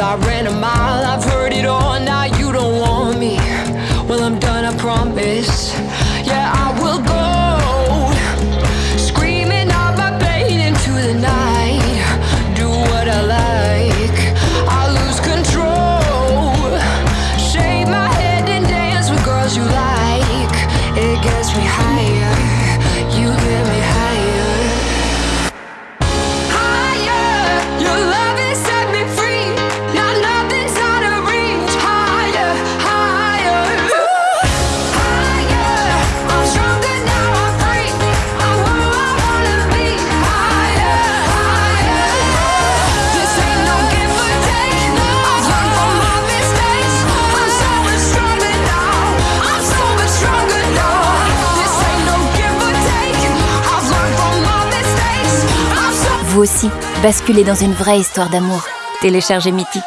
I ran a mile. I've heard it all, now you don't want me. Well, I'm done, I promise. vous aussi, basculez dans une vraie histoire d'amour. Téléchargez Mythique.